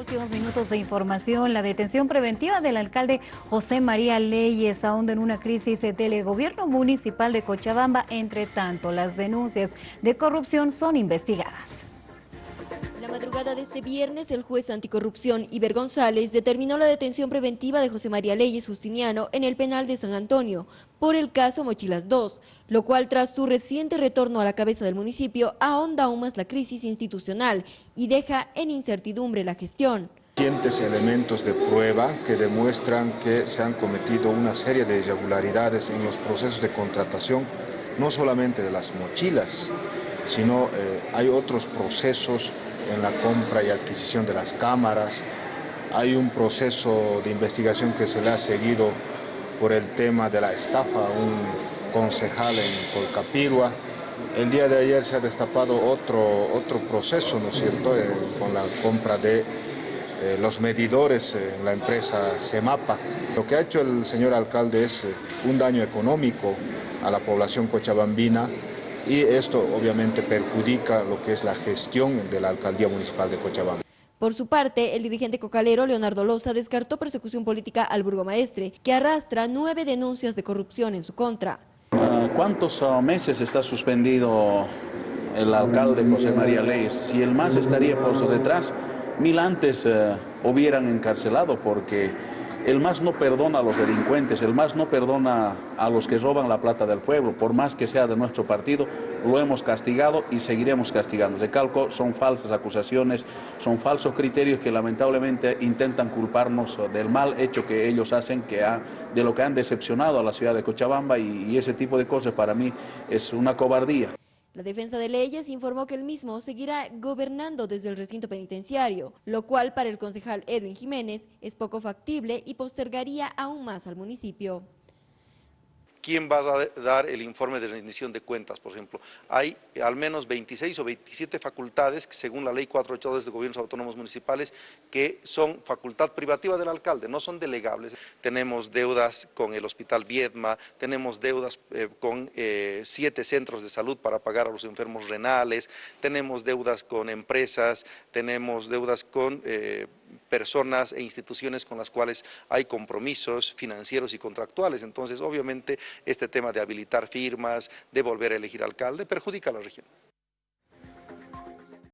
Últimos minutos de información. La detención preventiva del alcalde José María Leyes ahonda en una crisis del gobierno municipal de Cochabamba. Entre tanto, las denuncias de corrupción son investigadas. Madrugada de este viernes, el juez anticorrupción Iber González determinó la detención preventiva de José María Leyes Justiniano en el penal de San Antonio por el caso Mochilas 2, lo cual tras su reciente retorno a la cabeza del municipio ahonda aún más la crisis institucional y deja en incertidumbre la gestión. Elementos de prueba que demuestran que se han cometido una serie de irregularidades en los procesos de contratación, no solamente de las mochilas, sino eh, hay otros procesos en la compra y adquisición de las cámaras, hay un proceso de investigación que se le ha seguido por el tema de la estafa a un concejal en Colcapirua. El día de ayer se ha destapado otro, otro proceso, ¿no es cierto?, eh, con la compra de eh, los medidores en la empresa Semapa. Lo que ha hecho el señor alcalde es un daño económico a la población cochabambina y esto obviamente perjudica lo que es la gestión de la Alcaldía Municipal de Cochabamba. Por su parte, el dirigente cocalero Leonardo Loza descartó persecución política al burgomaestre, que arrastra nueve denuncias de corrupción en su contra. Ah, ¿Cuántos meses está suspendido el alcalde José María Leyes? Si el MAS estaría por su detrás, mil antes eh, hubieran encarcelado porque el MAS no perdona a los delincuentes, el MAS no perdona a los que roban la plata del pueblo, por más que sea de nuestro partido, lo hemos castigado y seguiremos castigando. De calco son falsas acusaciones, son falsos criterios que lamentablemente intentan culparnos del mal hecho que ellos hacen, que de lo que han decepcionado a la ciudad de Cochabamba y ese tipo de cosas para mí es una cobardía. La defensa de leyes informó que el mismo seguirá gobernando desde el recinto penitenciario, lo cual para el concejal Edwin Jiménez es poco factible y postergaría aún más al municipio. ¿Quién va a dar el informe de rendición de cuentas, por ejemplo? Hay al menos 26 o 27 facultades, según la ley 482 de gobiernos autónomos municipales, que son facultad privativa del alcalde, no son delegables. Tenemos deudas con el Hospital Viedma, tenemos deudas eh, con eh, siete centros de salud para pagar a los enfermos renales, tenemos deudas con empresas, tenemos deudas con... Eh, personas e instituciones con las cuales hay compromisos financieros y contractuales. Entonces, obviamente, este tema de habilitar firmas, de volver a elegir alcalde, perjudica a la región.